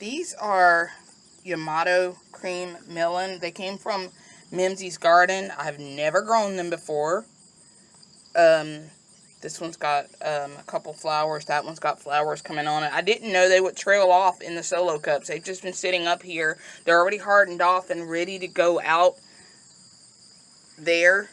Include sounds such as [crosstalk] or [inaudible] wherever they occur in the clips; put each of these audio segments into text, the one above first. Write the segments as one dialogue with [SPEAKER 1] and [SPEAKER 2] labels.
[SPEAKER 1] These are Yamato cream melon. They came from Mimsy's garden. I've never grown them before. Um, this one's got um, a couple flowers. That one's got flowers coming on it. I didn't know they would trail off in the solo cups. They've just been sitting up here. They're already hardened off and ready to go out there.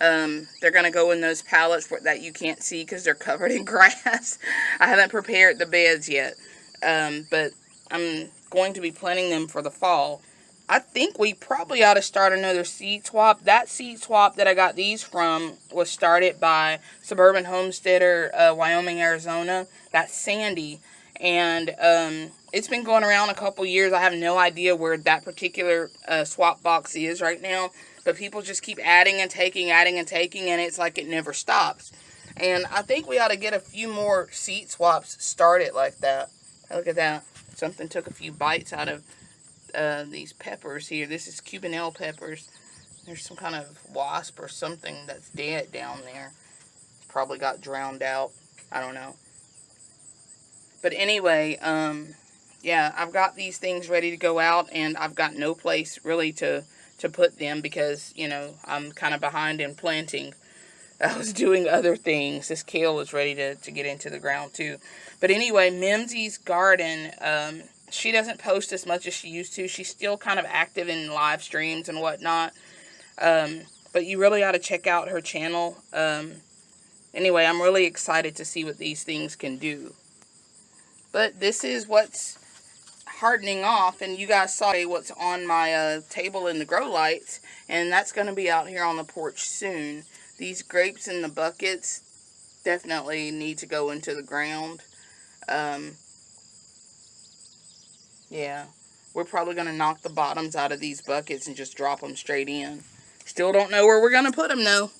[SPEAKER 1] Um, they're going to go in those pallets that you can't see because they're covered in [laughs] grass. I haven't prepared the beds yet. Um, but I'm going to be planting them for the fall. I think we probably ought to start another seed swap. That seed swap that I got these from was started by Suburban Homesteader, uh, Wyoming, Arizona. That's Sandy. And um, it's been going around a couple years. I have no idea where that particular uh, swap box is right now. But people just keep adding and taking, adding and taking, and it's like it never stops. And I think we ought to get a few more seed swaps started like that. Look at that. Something took a few bites out of uh, these peppers here. This is Cubanelle peppers. There's some kind of wasp or something that's dead down there. Probably got drowned out. I don't know. But anyway, um, yeah, I've got these things ready to go out, and I've got no place really to, to put them because, you know, I'm kind of behind in planting. I was doing other things. This kale was ready to, to get into the ground too. But anyway, Mimsy's garden, um, she doesn't post as much as she used to. She's still kind of active in live streams and whatnot. Um, but you really ought to check out her channel. Um, anyway, I'm really excited to see what these things can do. But this is what's hardening off. And you guys saw what's on my uh, table in the grow lights. And that's going to be out here on the porch soon. These grapes in the buckets definitely need to go into the ground. Um, yeah, we're probably going to knock the bottoms out of these buckets and just drop them straight in. Still don't know where we're going to put them though.